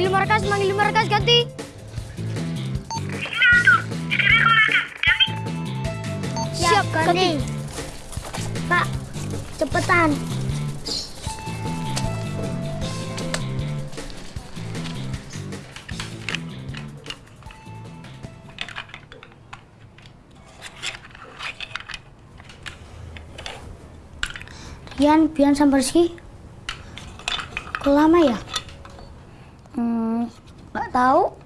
manggil markas, manggil markas ganti. Siap, ganti. Pak, cepetan. Rian, Bian sama Rizky. Kok lama ya? Tahu.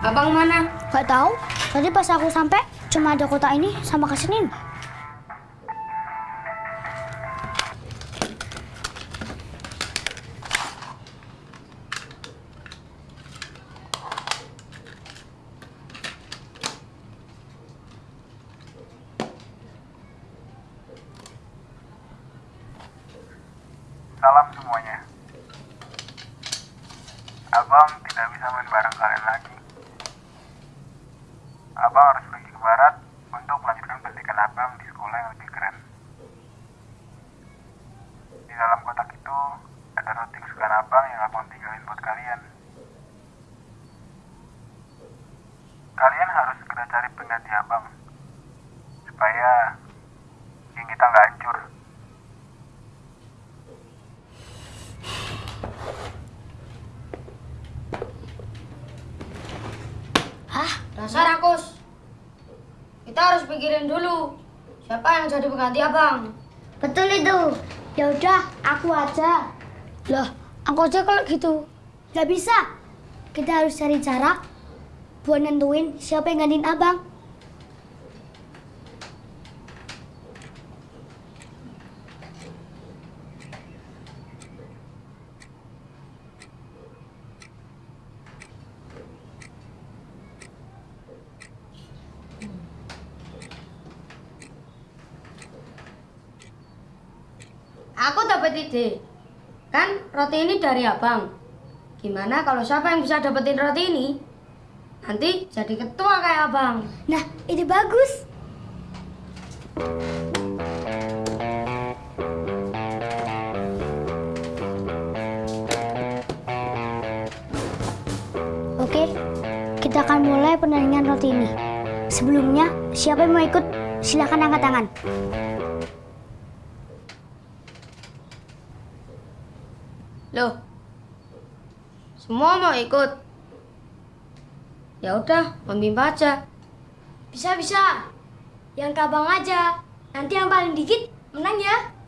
Abang mana? Nggak tahu. Tadi pas aku sampai cuma ada kota ini sama ke sini. Salam semuanya. Abang tidak bisa main bareng kalian lagi. Abang harus pergi ke barat untuk melanjutkan pendidikan abang di sekolah yang lebih keren. Di dalam kotak itu ada roti kesukaan abang yang abang tinggalin buat kalian. Kalian harus segera cari pengganti abang supaya geng kita nggak hancur. Hah? Dasar pikirin dulu. Siapa yang jadi pengganti abang? Betul itu. Ya udah, aku aja. Loh, aku aja kalau gitu. Gak bisa. Kita harus cari cara buat nentuin siapa yang gantiin abang. Aku dapat ide. Kan roti ini dari abang. Gimana kalau siapa yang bisa dapetin roti ini? Nanti jadi ketua kayak abang. Nah, ide bagus. Oke, kita akan mulai pertandingan roti ini. Sebelumnya, siapa yang mau ikut? Silakan angkat tangan. Loh. Ikut. Ya udah, memimpin aja. Bisa, bisa. Yang ke abang aja. Nanti yang paling dikit menang ya.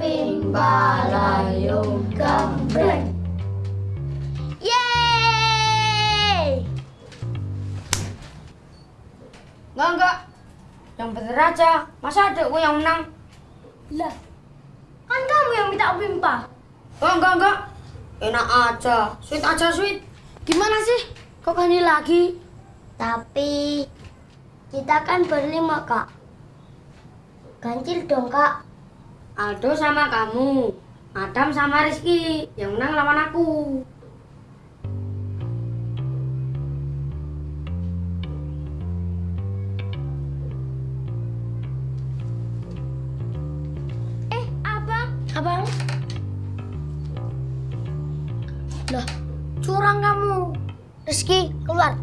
Humping balayong gambreng. Yeay! Enggak, enggak. Yang bener aja. Masa adekku yang menang? Lah, kan kamu yang minta pimpa. Oh, enggak, enggak. Enak aja. Sweet aja, sweet. Gimana sih? Kok ganti lagi? Tapi kita kan berlima, Kak. Ganjil dong, Kak. Aldo sama kamu. Adam sama Rizky. Yang menang lawan aku. Eh, Abang. Abang. Loh, curang kamu. Rizky, keluar.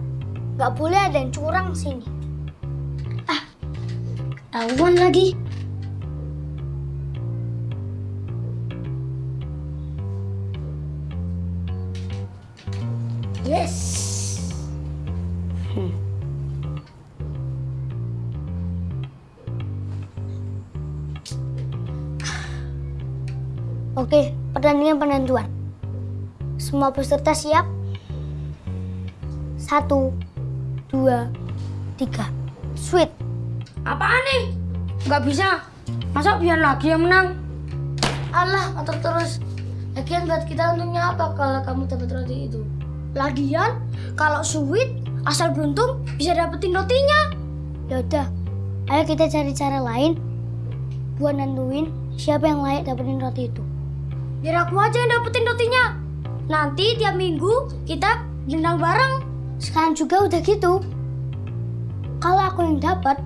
Gak boleh ada yang curang sini. Ah, ketahuan lagi. Yes. Oke, pertandingan penentuan. Semua peserta siap? Satu, dua, tiga. Sweet. Apaan nih? Nggak bisa. Masa biar lagi yang menang? Allah, motor terus. Lagian buat kita untungnya apa kalau kamu dapat roti itu? Lagian, kalau sweet, asal beruntung bisa dapetin rotinya. Yaudah, ayo kita cari cara lain buat nentuin siapa yang layak dapetin roti itu. Biar aku aja yang dapetin rotinya. Nanti tiap minggu kita gendang bareng. Sekarang juga udah gitu. Kalau aku yang dapat,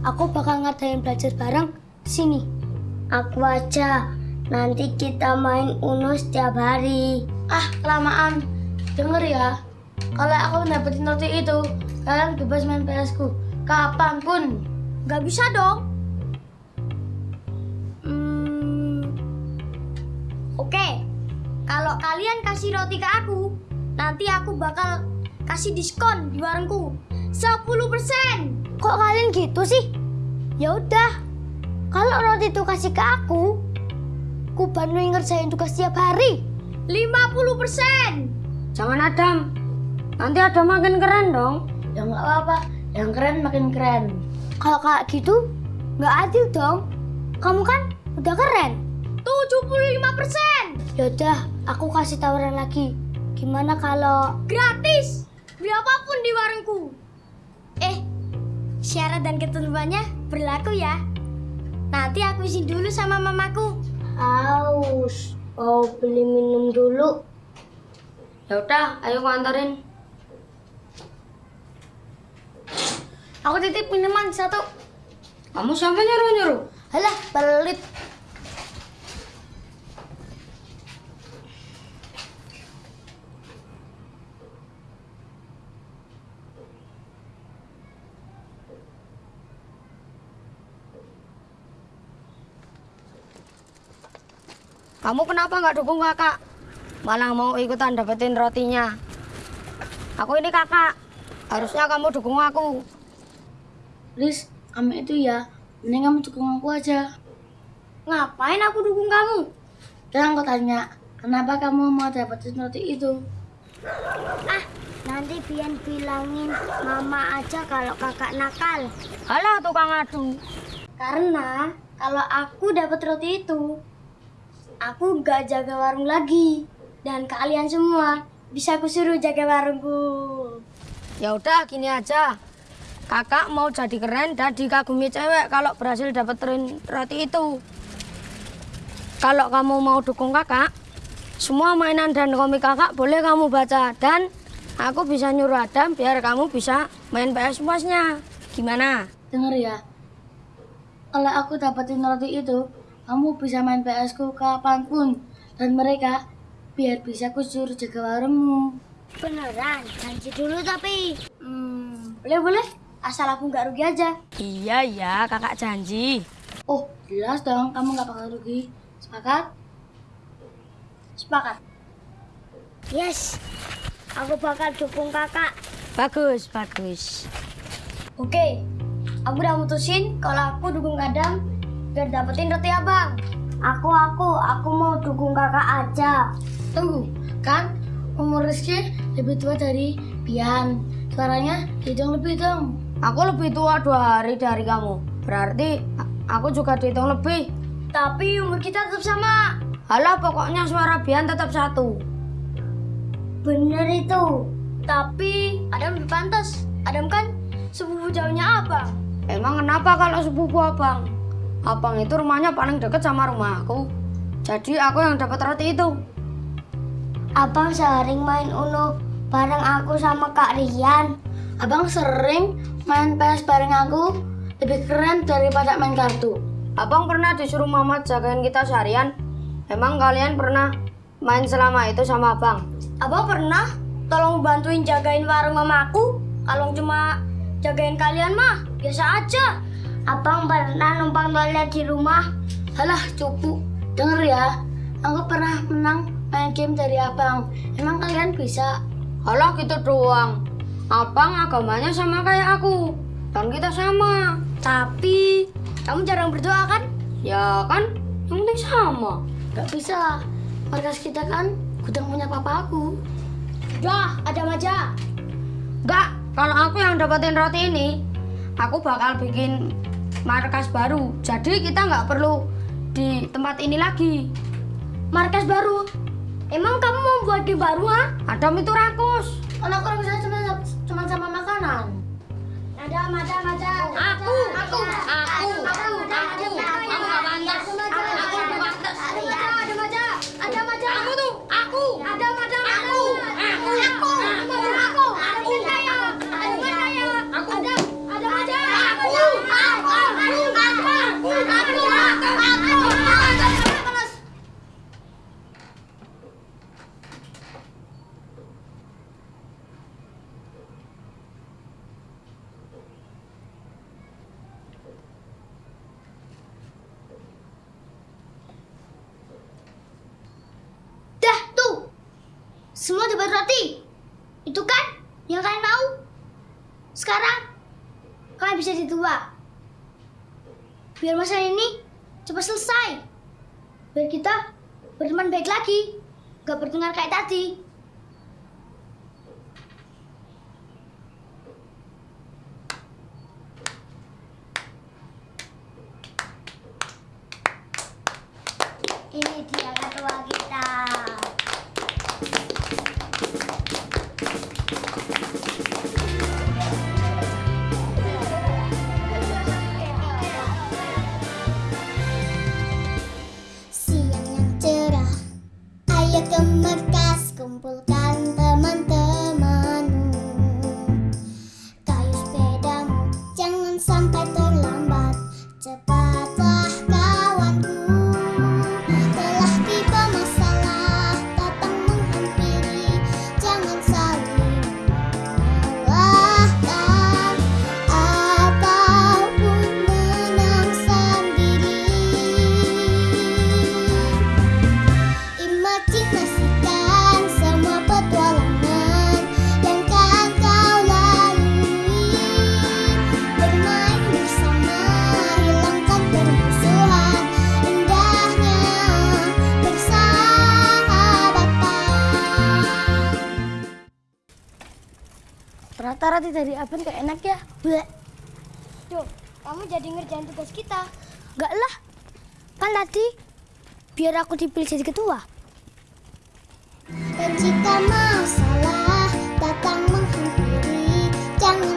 aku bakal ngadain belajar bareng sini. Aku aja. Nanti kita main Uno setiap hari. Ah, kelamaan. Dengar ya. Kalau aku dapetin roti itu, kalian bebas main PS ku. Kapan pun. Gak bisa dong. Hmm, Oke. Kalau kalian kasih roti ke aku, nanti aku bakal kasih diskon di warungku. 10%. Kok kalian gitu sih? Ya udah. Kalau roti itu kasih ke aku, aku bantuin ngerjain tugas setiap hari. 50%. Jangan Adam. Nanti Adam makin keren dong. Ya nggak apa-apa. Yang keren makin keren. Kalau kayak gitu, nggak adil dong. Kamu kan udah keren. 75%. Yaudah, aku kasih tawaran lagi. Gimana kalau... Gratis! Beli apa pun di warungku. Eh, syarat dan ketentuannya berlaku ya. Nanti aku izin dulu sama mamaku. Aus, mau beli minum dulu. Ya udah, ayo aku antarin. Aku titip minuman satu. Kamu siapa nyuruh-nyuruh? Alah, pelit. Kamu kenapa nggak dukung kakak? Malah mau ikutan dapetin rotinya. Aku ini kakak. Harusnya kamu dukung aku. Riz, kamu itu ya, mending kamu dukung aku aja. Ngapain aku dukung kamu? Dan aku tanya, kenapa kamu mau dapetin roti itu? Ah, nanti Bian bilangin mama aja kalau kakak nakal. Halah tukang adu. Karena kalau aku dapat roti itu, aku gak jaga warung lagi. Dan kalian semua bisa aku suruh jaga warungku. Ya udah gini aja. Kakak mau jadi keren dan dikagumi cewek kalau berhasil dapetin roti itu. Kalau kamu mau dukung kakak, semua mainan dan komik kakak boleh kamu baca dan aku bisa nyuruh Adam biar kamu bisa main PS puasnya. Gimana? Dengar ya, kalau aku dapetin roti itu, kamu bisa main PS ku kapan pun. Dan mereka biar bisa aku suruh jaga warungmu. Beneran, janji dulu tapi. Hmm, boleh boleh. Asal aku nggak rugi aja. Iya ya, kakak janji. Oh, jelas dong kamu nggak bakal rugi. Sepakat? Sepakat. Yes, aku bakal dukung kakak. Bagus, bagus. Oke, aku udah mutusin kalau aku dukung Adam biar dapetin roti abang. Aku, aku, aku mau dukung kakak aja. Tunggu, kan umur Rizky lebih tua dari Bian. Suaranya hitung lebih dong. Aku lebih tua dua hari dari kamu. Berarti aku juga dihitung lebih. Tapi umur kita tetap sama. Halah, pokoknya suara Bian tetap satu. Bener itu. Tapi Adam lebih pantas. Adam kan sepupu jauhnya abang. Emang kenapa kalau sepupu abang? Abang itu rumahnya paling deket sama rumahku. Jadi aku yang dapat roti itu. Abang sering main Uno bareng aku sama Kak Rian. Abang sering main PS bareng aku lebih keren daripada main kartu. Abang pernah disuruh mama jagain kita seharian. Emang kalian pernah main selama itu sama abang? Abang pernah tolong bantuin jagain warung mamaku. Kalau cuma jagain kalian mah biasa aja. Abang pernah numpang toilet di rumah. Halah cupu. Denger ya, aku pernah menang main game dari abang. Emang kalian bisa? Alah gitu doang. Abang agamanya sama kayak aku. Dan kita sama. Tapi kamu jarang berdoa kan? Ya kan? Yang penting sama. Gak bisa. Markas kita kan gudang punya papaku. Udah, ada maja. Enggak, kalau aku yang dapetin roti ini, aku bakal bikin markas baru. Jadi kita nggak perlu di tempat ini lagi. Markas baru. Emang kamu mau buat di baru, ha? Adam itu rakus. Kan aku bisa cuma cuma sama makanan. Ada, ada, ada. Aku, aku, aku, aku, aku. Kamu nggak pantas. Aku nggak pantas. Ada maja, ada maja. Kamu tuh, aku. Ada maja. Aku, aku, aku, aku, aku. aku. Ada saya, ada saya. Aku. Ada, ada maja. Aku. Aku, aku, aku, aku, aku, aku. Dah, tuh. Semua dapat roti. Itu kan yang kalian mau. Sekarang kalian bisa ditua. Biar masalah ini cepat selesai. Biar kita berteman baik lagi. Gak bertengkar kayak tadi. Ini dia ketua kita. Thank you. roti dari Abang gak enak ya? Bleh. Duh, kamu jadi ngerjain tugas kita. Enggak lah. Kan tadi biar aku dipilih jadi ketua. Pencipta masalah datang menghampiri. Jangan